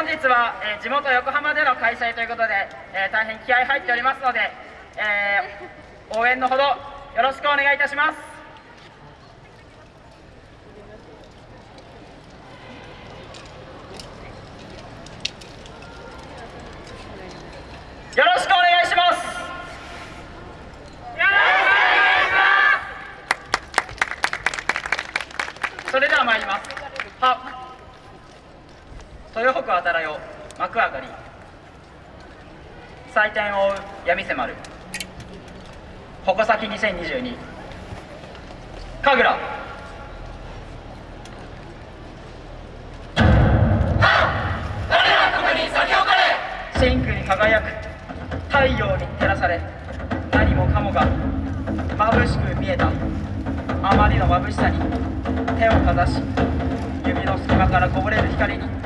本日は、えー、地元横浜での開催ということで、えー、大変気合い入っておりますので、えー、応援のほどよろしくお願いいたします。よろしくお願いします。それでは参ります。豊北あたらよ幕上がり。採点を追う。闇迫る。矛先2022神楽。真空に輝く。太陽に照らされ。何もかもが。眩しく見えた。あまりの眩しさに。手をかざし指の隙間からこぼれる光に。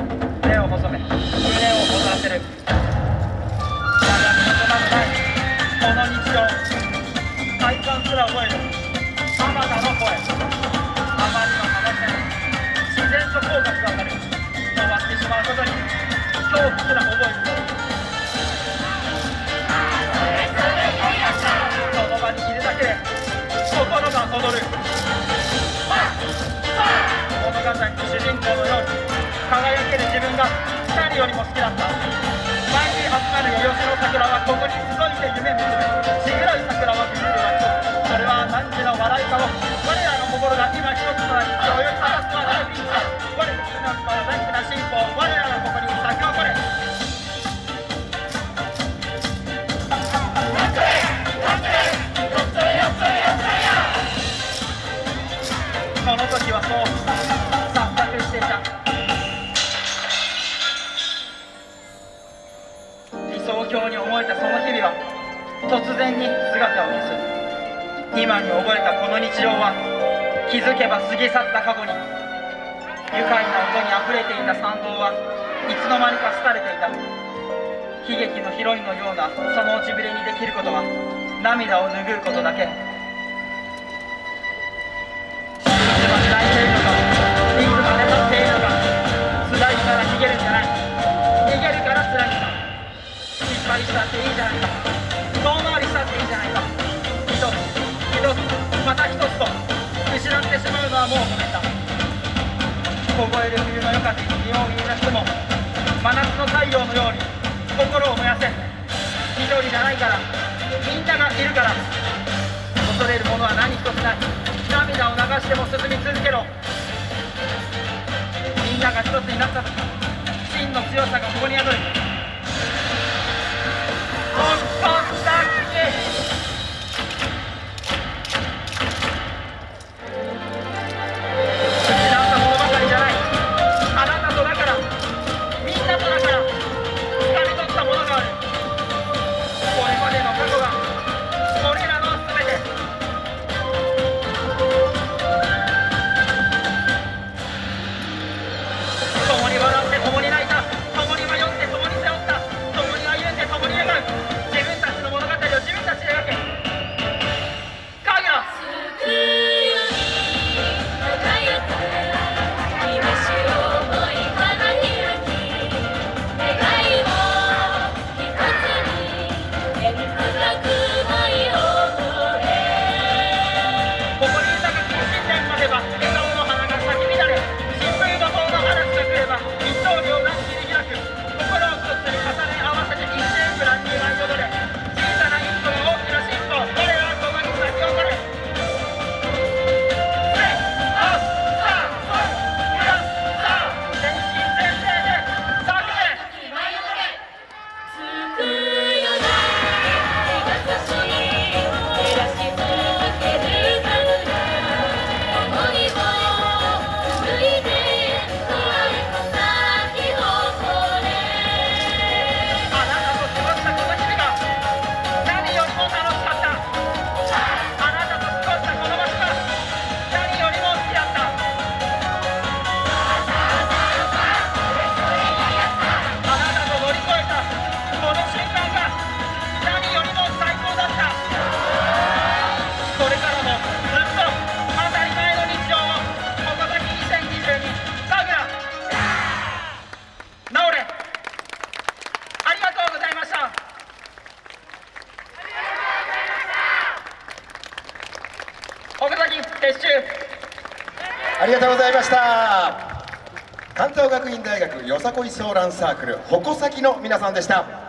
手を細め胸を躍らせる。だが身のまのないこの日常体感すら覚える。あまたの声。あまりの話さに自然と口角が上がる。終わってしまうことに恐怖すら覚える。その場にいるだけで心が踊る。物語の主人公のように。輝ける自分が誰よりも好きだった。毎日集まる吉野桜はここに集いて夢見つめちぐらい桜は見るは一つそれは何時の笑いかを。我らの心が今一つとなり今日より果たすはないビンだ我らの心は大きなその日々は突然に姿を消す今に覚えたこの日常は気づけば過ぎ去った過去に愉快な音にあふれていた参道はいつの間にか廃れていた。悲劇のヒロインのようなその落ちぶれにできることは涙を拭うことだけ。したっていいじゃないか遠回りしたっていいじゃないか一つ一つまた一つと失ってしまうのはもうごめんだ凍える冬の夜風に身を見出しても真夏の太陽のように心を燃やせ一人じゃないからみんながいるから恐れるものは何一つない涙を流しても進撤収ありがとうございました。関東学院大学よさこいソーランサークル矛先の皆さんでした。